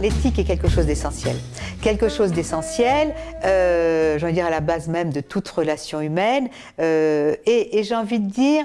l'éthique est quelque chose d'essentiel. Quelque chose d'essentiel, euh, j'ai envie de dire à la base même de toute relation humaine. Euh, et, et j'ai envie de dire,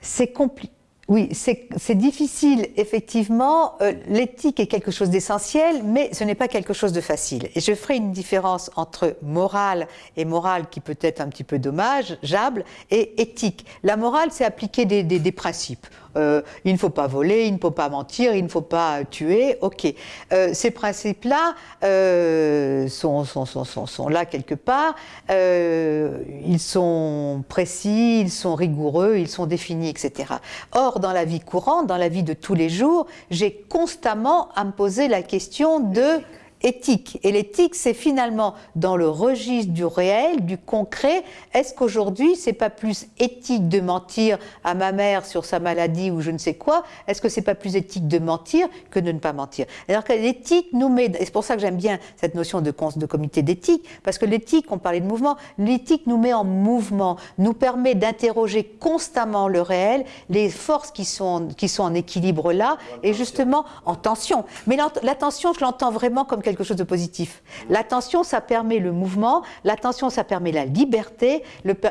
c'est compliqué. Oui, c'est difficile, effectivement. Euh, l'éthique est quelque chose d'essentiel, mais ce n'est pas quelque chose de facile. Et je ferai une différence entre morale et morale qui peut être un petit peu dommageable, et éthique. La morale, c'est appliquer des, des principes. Euh, il ne faut pas voler, il ne faut pas mentir, il ne faut pas tuer, ok. Euh, ces principes-là euh, sont, sont, sont, sont, là quelque part, ils sont précis, ils sont rigoureux, ils sont définis, etc. Or, dans la vie courante, dans la vie de tous les jours, j'ai constamment à me poser la question de éthique. Et l'éthique, c'est finalement dans le registre du réel, du concret. Est-ce qu'aujourd'hui, c'est pas plus éthique de mentir à ma mère sur sa maladie ou je ne sais quoi? Est-ce que c'est pas plus éthique de mentir que de ne pas mentir? Alors que l'éthique nous met, et c'est pour ça que j'aime bien cette notion de, de comité d'éthique, parce que l'éthique, on parlait de mouvement, l'éthique nous met en mouvement, nous permet d'interroger constamment le réel, les forces qui sont, qui sont en équilibre là, et justement en tension. Mais l'attention, je l'entends vraiment comme quelque quelque chose de positif. L'attention, ça permet le mouvement, l'attention, ça permet la liberté,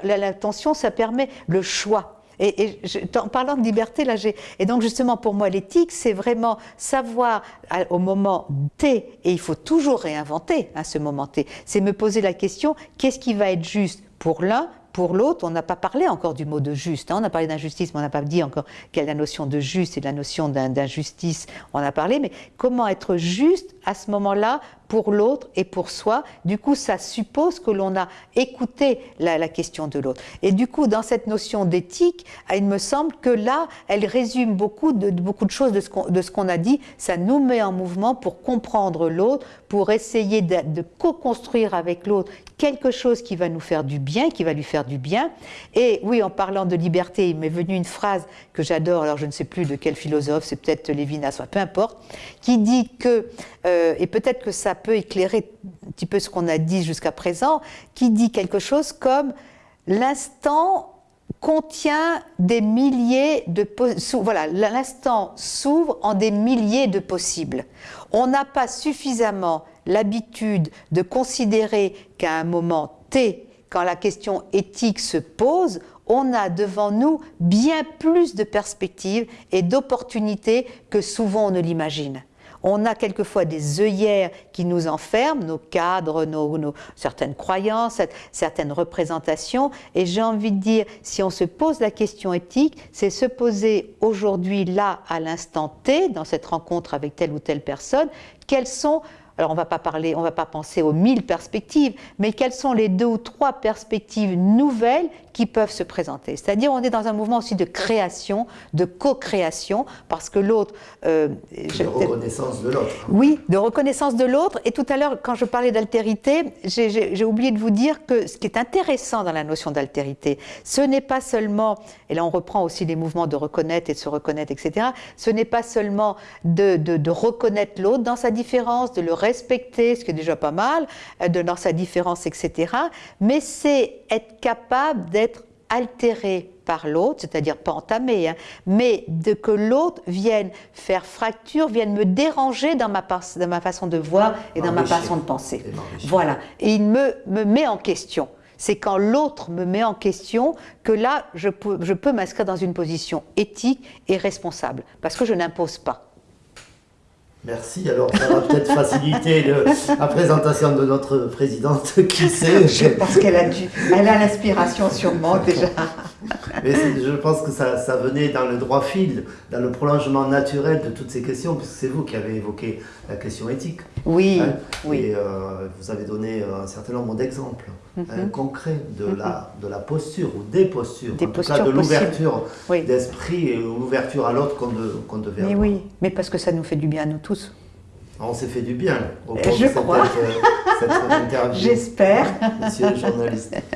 l'attention, ça permet le choix. Et, en parlant de liberté, là, j'ai et donc justement pour moi l'éthique, c'est vraiment savoir au moment T, et il faut toujours réinventer à hein, ce moment T, c'est me poser la question qu'est-ce qui va être juste pour l'un, pour l'autre, on n'a pas parlé encore du mot de juste. Hein. On a parlé d'injustice, mais on n'a pas dit encore quelle est la notion de juste et de la notion d'injustice. On a parlé, mais comment être juste à ce moment-là pour l'autre et pour soi. Du coup, ça suppose que l'on a écouté la, question de l'autre. Et du coup, dans cette notion d'éthique, il me semble que là, elle résume beaucoup de, beaucoup de choses de ce qu'on a dit. Ça nous met en mouvement pour comprendre l'autre, pour essayer de, de co-construire avec l'autre quelque chose qui va nous faire du bien, qui va lui faire du bien. Et oui, en parlant de liberté, il m'est venu une phrase que j'adore, alors je ne sais plus de quel philosophe, c'est peut-être Lévinas, peu importe, qui dit que, euh, et peut-être que ça peut éclairer un petit peu ce qu'on a dit jusqu'à présent, qui dit quelque chose comme l'instant contient des milliers de voilà l'instant s'ouvre en des milliers de possibles. On n'a pas suffisamment l'habitude de considérer qu'à un moment T, quand la question éthique se pose, on a devant nous bien plus de perspectives et d'opportunités que souvent on ne l'imagine. On a quelquefois des œillères qui nous enferment, nos cadres, nos, certaines croyances, certaines représentations. Et j'ai envie de dire, si on se pose la question éthique, c'est se poser aujourd'hui, là, à l'instant T, dans cette rencontre avec telle ou telle personne, quelles sont alors on ne va pas parler, on va pas penser aux mille perspectives, mais quelles sont les deux ou trois perspectives nouvelles qui peuvent se présenter? C'est-à-dire on est dans un mouvement aussi de création, de co-création, parce que l'autre... Euh, de reconnaissance de l'autre. Oui, de reconnaissance de l'autre. Et tout à l'heure, quand je parlais d'altérité, j'ai oublié de vous dire que ce qui est intéressant dans la notion d'altérité, ce n'est pas seulement, et là on reprend aussi les mouvements de reconnaître et de se reconnaître, etc., ce n'est pas seulement de, de, de reconnaître l'autre dans sa différence, de le respecter, ce qui est déjà pas mal, euh, de dans sa différence, etc. Mais c'est être capable d'être altéré par l'autre, c'est-à-dire pas entamé, hein, mais de que l'autre vienne faire fracture, vienne me déranger dans ma, dans ma façon de voir et dans ma façon de penser. Voilà. Et il me, me met en question. C'est quand l'autre me met en question que là, je peux, je peux m'inscrire dans une position éthique et responsable, parce que je n'impose pas. Merci. Alors, ça va peut-être faciliter la présentation de notre présidente, qui sait. Je pense qu'elle a dû, elle a l'inspiration sûrement déjà. Mais je pense que ça, ça, venait dans le droit fil, dans le prolongement naturel de toutes ces questions, puisque c'est vous qui avez évoqué la question éthique. Oui, hein. oui. Et euh, vous avez donné un certain nombre d'exemples mm concrets de, mhm. la, de la posture ou des postures, des en postures tout cas de l'ouverture d'esprit et l'ouverture à l'autre qu'on de, devait mais Oui, mais parce que ça nous fait du bien à nous tous. On s'est fait du bien au cours Je de cette, crois. cette interview. J'espère. Monsieur le journaliste.